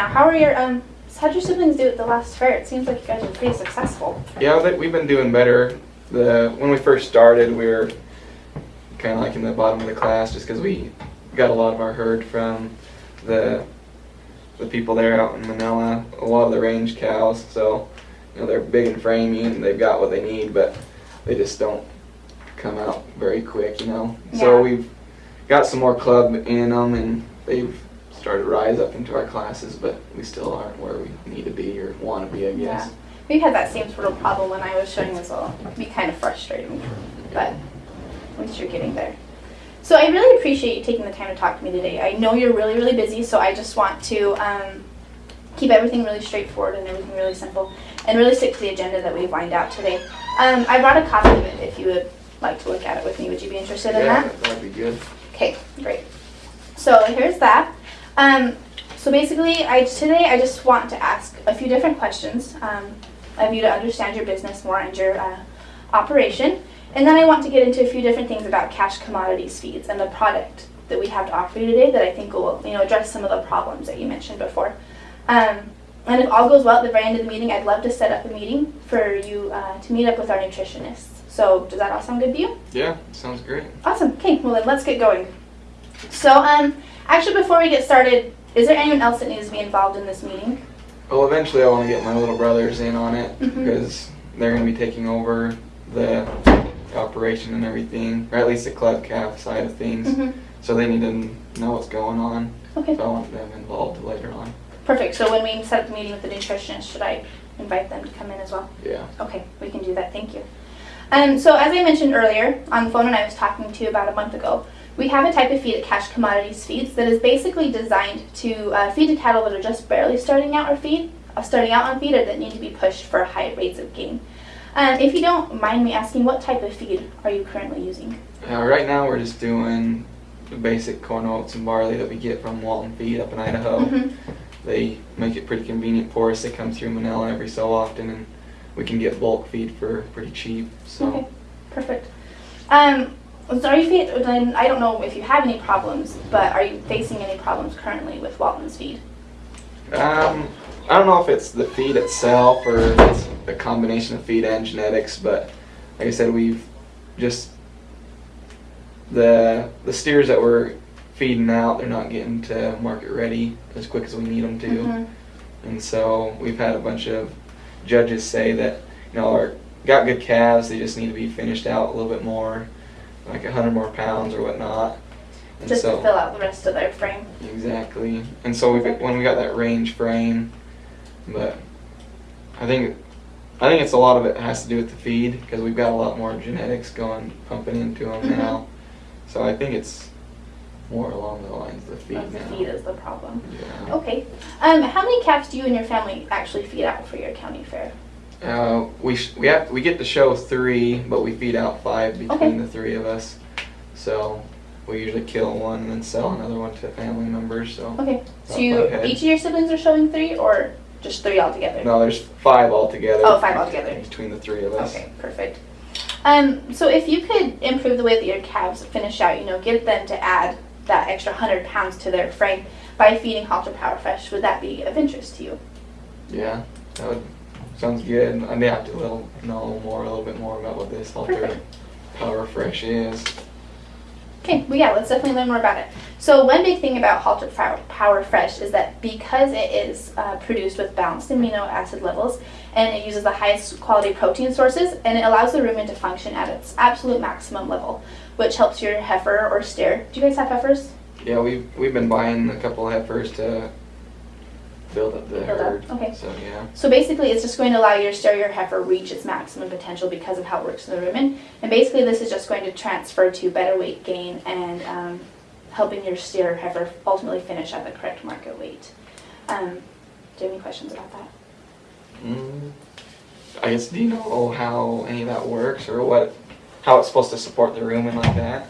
now. How are your um? How'd your siblings do at the last fair? It seems like you guys were pretty successful. Yeah, we've been doing better. The when we first started, we were kind of like in the bottom of the class just because we got a lot of our herd from the the people there out in Manila. A lot of the range cows, so you know they're big and framey and they've got what they need, but they just don't come out very quick, you know. So we've got some more club in them and they've started to rise up into our classes, but we still aren't where we need to be or want to be, I guess. Yeah. We had that same sort of problem when I was showing as well. It'd be kind of frustrating, but at least you're getting there. So I really appreciate you taking the time to talk to me today. I know you're really, really busy, so I just want to um, keep everything really straightforward and everything really simple, and really stick to the agenda that we've lined out today. Um, I brought a copy of it if you would like to look at it with me. Would you be interested in yeah, that? that'd be good. Okay, great. So here's that. Um, so basically, I today I just want to ask a few different questions um, of you to understand your business more and your uh, operation, and then I want to get into a few different things about cash commodities feeds and the product that we have to offer you today that I think will you know address some of the problems that you mentioned before. Um, and if all goes well at the very end of the meeting, I'd love to set up a meeting for you uh, to meet up with our nutritionists. So does that all sound good to you? Yeah, sounds great. Awesome. Okay, well then let's get going. So, um, actually, before we get started, is there anyone else that needs to be involved in this meeting? Well, eventually I want to get my little brothers in on it Mhm. because they're going to be taking over the operation and everything, or at least the club calf side of things. Mm-hmm. So they need to know what's going on. Okay, So I want them involved later on. perfect. So when we set up the meeting with the nutritionist, should I invite them to come in as well? Yeah. Okay, we can do that. Thank you. Um, so as I mentioned earlier on the phone and I was talking to you about a month ago, we have a type of feed at Cash Commodities Feeds that is basically designed to uh, feed to cattle that are just barely starting out or feed, uh, starting out on feed, or that need to be pushed for high rates of gain. Um, if you don't mind me asking, what type of feed are you currently using? Uh, right now we're just doing the basic corn oats and barley that we get from Walton Feed up in Idaho. Mhm. They make it pretty convenient for us. They come through Manila every so often and we can get bulk feed for pretty cheap. So Okay, perfect. Um, so are you then I don't know if you have any problems, but are you facing any problems currently with Walton's feed? Um, I don't know if it's the feed itself or it's a combination of feed and genetics, but like I said, we've just the the steers that we're feeding out, they're not getting to market ready as quick as we need them to, Mhm. and so we've had a bunch of judges say that you know our, got good calves, they just need to be finished out a little bit more, like a hundred more pounds or whatnot. And Just so, to fill out the rest of their frame. Exactly. And so we when we got that range frame, but I think I think it's a lot of it has to do with the feed because we've got a lot more genetics going pumping into them Mhm. now. So I think it's more along the lines of the feed Of the now. feed is the problem. Yeah. Okay. Um, how many calves do you and your family actually feed out for your county fair? Uh, we sh- we have we get to show three, but we feed out five between Okay. the three of us. So we usually kill one and then sell another one to family members. So Okay. So you each of your siblings are showing three, or just three altogether? no, there's five altogether. Oh, five altogether. between the three of us. Okay, perfect. Um, so if you could improve the way that your calves finish out, you know, get them to add that extra hundred pounds to their frame by feeding Halter Power Fresh, would that be of interest to you? Yeah, that would sounds good. I may have to little know more, a little bit more about what this Halter Power Fresh is. Okay, well, yeah, let's definitely learn more about it. So, one big thing about Halter Power- Power Fresh is that because it is uh, produced with balanced amino acid levels and it uses the highest quality protein sources and it allows the rumen to function at its absolute maximum level, which helps your heifer or steer. Do you guys have heifers? Yeah, we've we've been buying a couple of heifers to build up the Build up, okay. So yeah. So basically, it's just going to allow your steer your heifer reach its maximum potential because of how it works in the rumen. And basically, this is just going to transfer to better weight gain and um, helping your steer heifer ultimately finish at the correct market weight. Um, do you have any questions about that? Mm, I guess do you know how any of that works or what how it's supposed to support the rumen like that?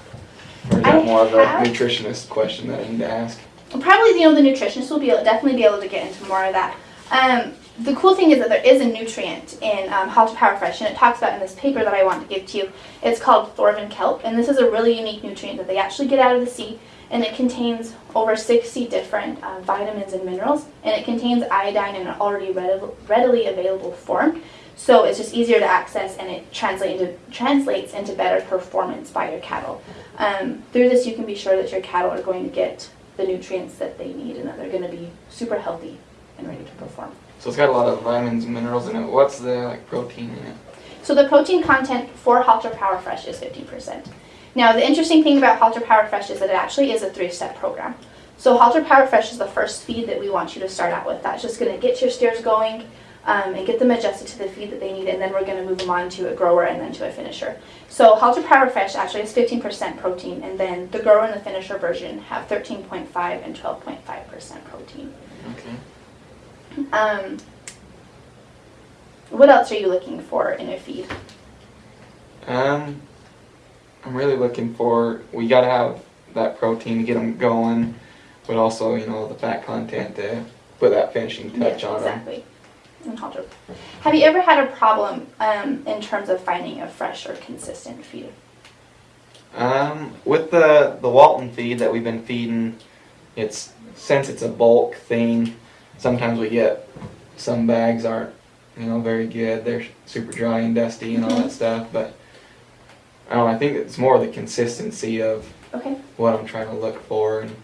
Or is that I more of a nutritionist question that I need to ask? Probably you know the nutritionist will be able, definitely be able to get into more of that. Um, the cool thing is that there is a nutrient in um, Halter Power Fresh, and it talks about in this paper that I want to give to you. It's called Thorvin kelp, and this is a really unique nutrient that they actually get out of the sea, and it contains over 60 different uh, vitamins and minerals, and it contains iodine in an already readil- readily available form. So it's just easier to access, and it translate into, translates into better performance by your cattle. Um, through this, you can be sure that your cattle are going to get the nutrients that they need, and that they're going to be super healthy and ready to perform. So it's got a lot of vitamins and minerals in it. What's the like protein in it? So the protein content for Halter Power Fresh is 15%. Now the interesting thing about Halter Power Fresh is that it actually is a three-step program. So Halter Power Fresh is the first feed that we want you to start out with. That's just going to get your steers going um, and get them adjusted to the feed that they need, and then we're going to move them on to a grower and then to a finisher. So Halter Power Fresh actually has 15% protein, and then the grower and the finisher version have 13.5 and 12.5% protein. Okay. Um, what else are you looking for in a feed? Um, I'm really looking for. We gotta have that protein to get them going, but also you know the fat content to put that finishing touch Yeah, on them. exactly. Halter. Have you ever had a problem um, in terms of finding a fresh or consistent feed? Um, with the the Walton feed that we've been feeding, it's since it's a bulk thing. Sometimes we get some bags aren't you know very good. They're super dry and dusty and all Mhm. that stuff. But I don't know. I think it's more the consistency of Okay. what I'm trying to look for. And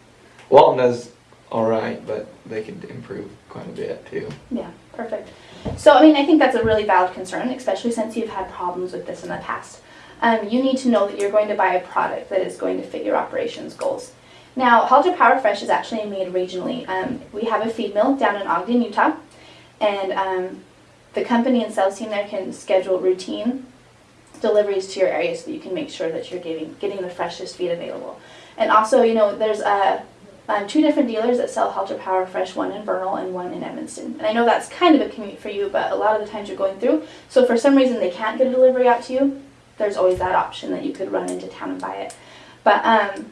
Walton does all right, but they could improve quite a bit too. Yeah, perfect. So, I mean, I think that's a really valid concern, especially since you've had problems with this in the past. Um, you need to know that you're going to buy a product that is going to fit your operations goals. Now, Halter Power Fresh is actually made regionally. Um, we have a feed mill down in Ogden, Utah, and um, the company and sales team there can schedule routine deliveries to your area so that you can make sure that you're getting getting the freshest feed available. And also, you know, there's a um, two different dealers that sell Halter Power Fresh, one in Vernal and one in Evanston. And I know that's kind of a commute for you, but a lot of the times you're going through. So for some reason they can't get a delivery out to you, there's always that option that you could run into town and buy it. But um,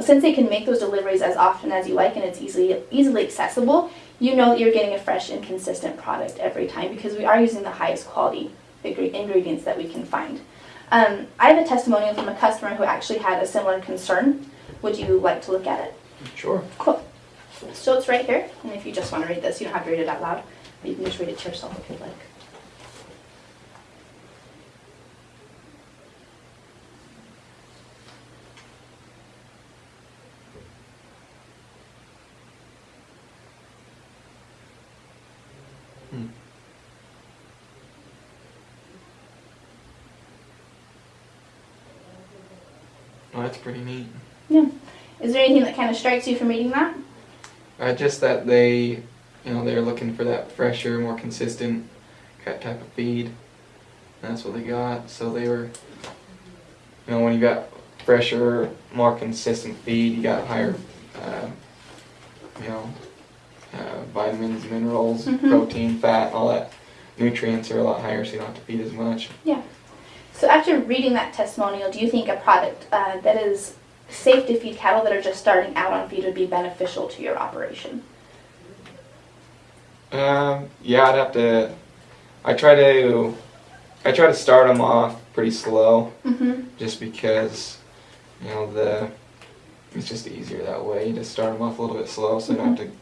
since they can make those deliveries as often as you like and it's easily easily accessible, you know that you're getting a fresh and consistent product every time because we are using the highest quality ingredients that we can find. Um, I have a testimonial from a customer who actually had a similar concern. Would you like to look at it? Sure. Cool. So it's right here, and if you just want to read this, you don't have to read it out loud, but you can just read it to yourself if you'd like. Hmm. Well, that's pretty neat. Is there anything that kind of strikes you from reading that? Uh, just that they, you know, they're looking for that fresher, more consistent type of feed. And that's what they got. So they were, you know, when you got fresher, more consistent feed, you got higher, uh, you know, uh, vitamins, minerals, Mhm. protein, fat, all that. Nutrients are a lot higher, so you don't have to feed as much. Yeah. So after reading that testimonial, do you think a product uh, that is safe to feed cattle that are just starting out on feed would be beneficial to your operation? Um, yeah, I'd have to. I try to. I try to start them off pretty slow. Mm-hmm. just because you know the it's just easier that way. You just start them off a little bit slow, so you don't have to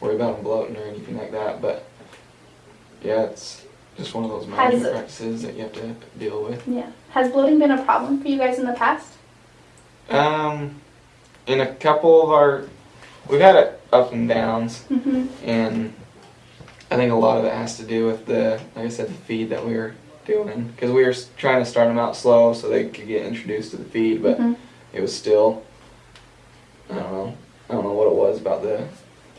worry about them bloating or anything like that. But yeah, it's just one of those management practices that you have to deal with. Yeah. Has bloating been a problem for you guys in the past? Um, in a couple of our, we've had it up and downs, Mm-hmm. and I think a lot of it has to do with the, like I said, the feed that we were doing because we were trying to start them out slow so they could get introduced to the feed, but mm-hmm. it was still I don't know. I don't know what it was about the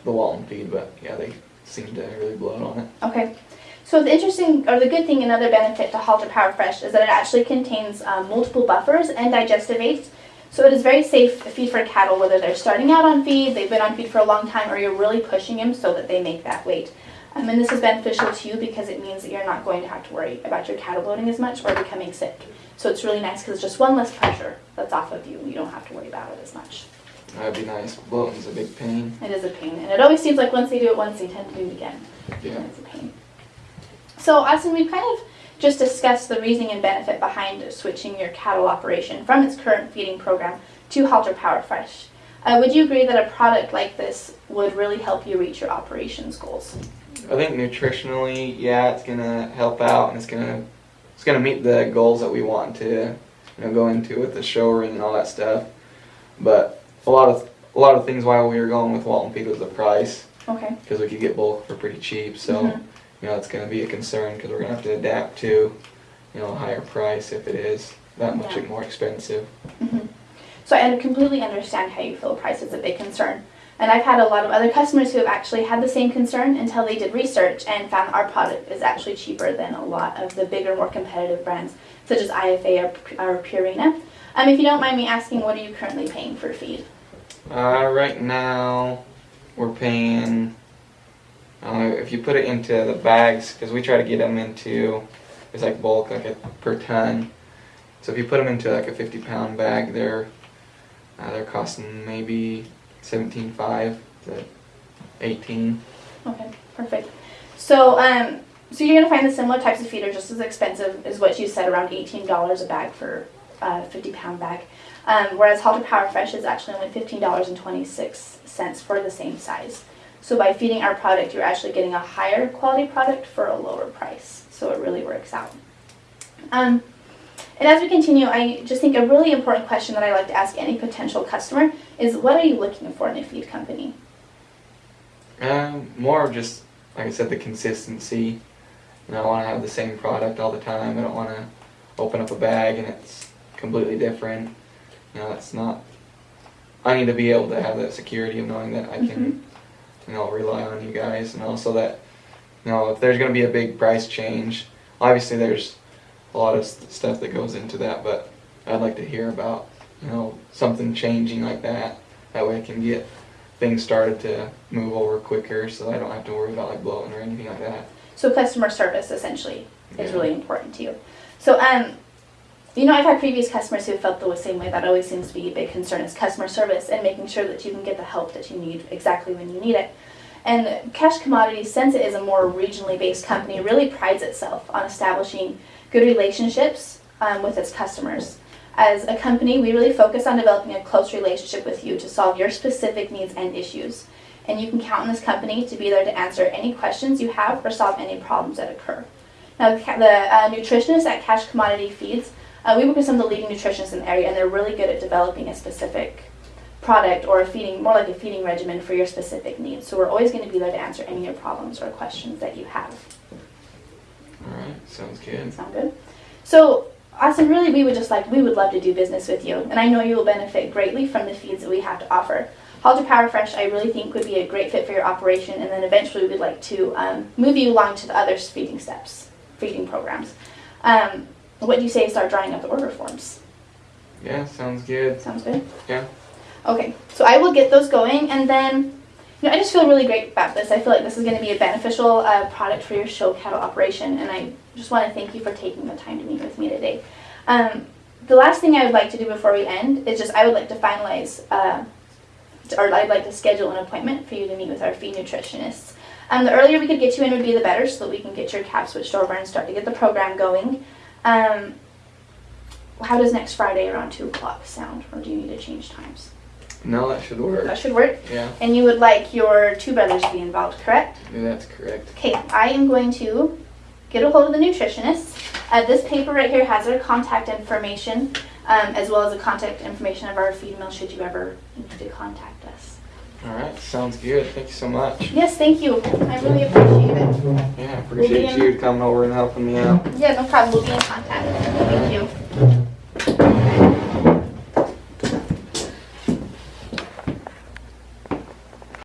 the Walton feed, but yeah, they seemed to really bloat on it. Okay. So the interesting, or the good thing, another benefit to Halter Power Fresh is that it actually contains um, multiple buffers and digestive aids. So it is very safe to feed for cattle, whether they're starting out on feed, they've been on feed for a long time, or you're really pushing them so that they make that weight. Um, and this is beneficial to you because it means that you're not going to have to worry about your cattle bloating as much or becoming sick. So it's really nice because it's just one less pressure that's off of you. You don't have to worry about it as much. That'd be nice. Bloating's a big pain. It is a pain, and it always seems like once they do it once, they tend to do it again. Yeah. And it's a pain. So, Austin, we've kind of just discussed the reasoning and benefit behind switching your cattle operation from its current feeding program to Halter Power Fresh. Uh, would you agree that a product like this would really help you reach your operations goals? I think nutritionally, yeah, it's gonna help out and it's gonna it's gonna meet the goals that we want to you know go into with the showroom and all that stuff. But a lot of a lot of things why we were going with Walton Feed was the price Okay. because we could get bulk for pretty cheap. So Mhm. You know it's gonna be a concern because we're gonna have to adapt to you know a higher price if it is that much Yeah. more expensive. Mhm. So I completely understand how you feel price is a big concern. And I've had a lot of other customers who have actually had the same concern until they did research and found our product is actually cheaper than a lot of the bigger, more competitive brands, such as IFA or, or Purina. Um, if you don't mind me asking, what are you currently paying for feed? Uh, right now, we're paying. Uh, if you put it into the bags, because we try to get them into, it's like bulk, like a per ton. So if you put them into like a 50 pound bag, they're uh, they're costing maybe 17.5 to 18. Okay, perfect. So, um, so you're gonna find the similar types of feed are just as expensive as what you said, around eighteen dollars a bag for a fifty pound bag. Um, whereas Halter Power Fresh is actually only fifteen dollars and twenty six cents for the same size. So by feeding our product, you're actually getting a higher quality product for a lower price. So it really works out. Um, and as we continue, I just think a really important question that I like to ask any potential customer is, what are you looking for in a feed company? Um, more of just like I said, the consistency. You know, I want to have the same product all the time. I don't want to open up a bag and it's completely different. You know, that's not. I need to be able to have that security of knowing that I can, you know, rely on you guys, and also that, you know, if there's going to be a big price change, obviously there's a lot of st- stuff that goes into that, but I'd like to hear about, you know, something changing like that. That way I can get things started to move over quicker so I don't have to worry about like bloating or anything like that. So customer service essentially is Yeah. really important to you. So um, you know, I've had previous customers who felt the same way. That always seems to be a big concern is customer service and making sure that you can get the help that you need exactly when you need it. And Cash Commodities, since it is a more regionally based company, really prides itself on establishing good relationships um, with its customers. As a company, we really focus on developing a close relationship with you to solve your specific needs and issues. And you can count on this company to be there to answer any questions you have or solve any problems that occur. Now, the, uh, at Cash Commodity Feeds, uh, we work with some of the leading nutritionists in the area, and they're really good at developing a specific product or a feeding, more like a feeding regimen for your specific needs. So we're always going to be there to answer any of your problems or questions that you have. Alright, sounds good. Sound good? So, Austin, really, we would just like, we would love to do business with you, and I know you will benefit greatly from the feeds that we have to offer. Halter Power Fresh, I really think, would be a great fit for your operation, and then eventually we'd like to um, move you along to the other feeding steps, feeding programs. Um, what do you say start drawing up the order forms? Yeah, sounds good. Sounds good? Yeah. Okay, so I will get those going, and then, you know, I just feel really great about this. I feel like this is going to be a beneficial uh, product for your show cattle operation, and I just want to thank you for taking the time to meet with me today. Um, the last thing I would like to do before we end is just I would like to finalize, uh, or I'd like to schedule an appointment for you to meet with our feed nutritionists. Um, the earlier we could get you in would be the better, so that we can get your cap switched over and start to get the program going. Um, how does next Friday around 2 o'clock sound, or do you need to change times? No, that should work. That should work. Yeah, And you would like your two brothers to be involved, correct? yeah, that's correct. Okay, I am going to get a hold of the nutritionist. Uh, this paper right here has our contact information, um, as well as the contact information of our feed mill should you ever need to contact us. Alright, sounds good. Thank you so much. Yes, thank you. I really appreciate it. Yeah, We'll appreciate you coming over and helping me out. Yeah, no problem. We'll be in contact. Thank you.